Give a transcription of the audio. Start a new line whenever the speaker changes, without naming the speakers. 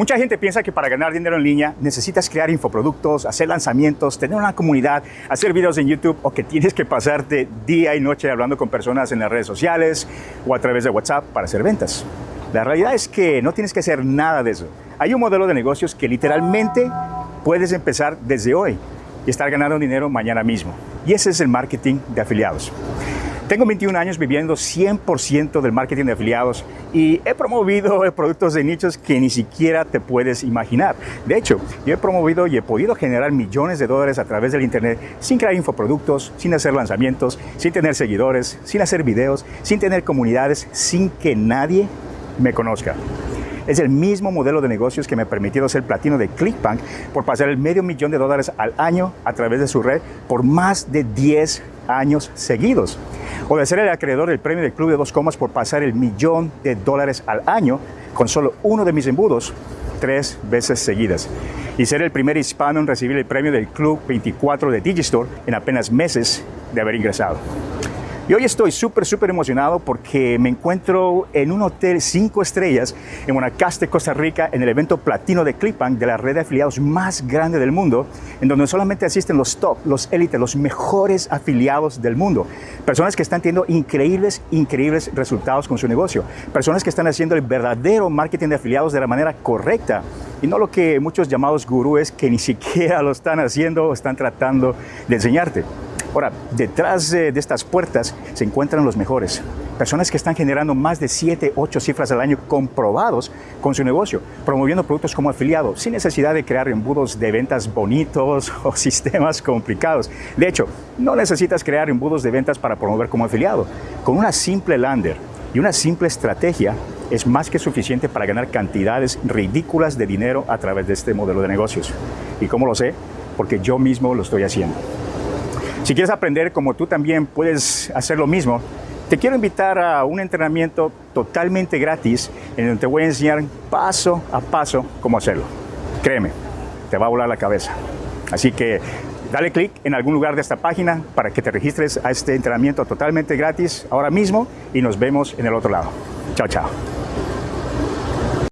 Mucha gente piensa que para ganar dinero en línea necesitas crear infoproductos, hacer lanzamientos, tener una comunidad, hacer videos en YouTube o que tienes que pasarte día y noche hablando con personas en las redes sociales o a través de WhatsApp para hacer ventas. La realidad es que no tienes que hacer nada de eso. Hay un modelo de negocios que literalmente puedes empezar desde hoy y estar ganando dinero mañana mismo. Y ese es el marketing de afiliados. Tengo 21 años viviendo 100% del marketing de afiliados y he promovido productos de nichos que ni siquiera te puedes imaginar. De hecho, yo he promovido y he podido generar millones de dólares a través del Internet sin crear infoproductos, sin hacer lanzamientos, sin tener seguidores, sin hacer videos, sin tener comunidades, sin que nadie me conozca. Es el mismo modelo de negocios que me ha permitido ser platino de ClickBank por pasar el medio millón de dólares al año a través de su red por más de 10 años seguidos o de ser el acreedor del premio del Club de Dos Comas por pasar el millón de dólares al año con solo uno de mis embudos tres veces seguidas y ser el primer hispano en recibir el premio del Club 24 de Digistore en apenas meses de haber ingresado. Y hoy estoy súper, súper emocionado porque me encuentro en un hotel cinco estrellas en Guanacaste, Costa Rica, en el evento platino de Clipbank de la red de afiliados más grande del mundo, en donde solamente asisten los top, los élites, los mejores afiliados del mundo. Personas que están teniendo increíbles, increíbles resultados con su negocio. Personas que están haciendo el verdadero marketing de afiliados de la manera correcta y no lo que muchos llamados gurúes que ni siquiera lo están haciendo o están tratando de enseñarte. Ahora, detrás de, estas puertas se encuentran los mejores. Personas que están generando más de 7, 8 cifras al año comprobados con su negocio, promoviendo productos como afiliado, sin necesidad de crear embudos de ventas bonitos o sistemas complicados. De hecho, no necesitas crear embudos de ventas para promover como afiliado. Con una simple lander y una simple estrategia es más que suficiente para ganar cantidades ridículas de dinero a través de este modelo de negocios. ¿Y cómo lo sé? Porque yo mismo lo estoy haciendo. Si quieres aprender como tú también puedes hacer lo mismo, te quiero invitar a un entrenamiento totalmente gratis en donde te voy a enseñar paso a paso cómo hacerlo. Créeme, te va a volar la cabeza. Así que dale clic en algún lugar de esta página para que te registres a este entrenamiento totalmente gratis ahora mismo y nos vemos en el otro lado. Chao, chao.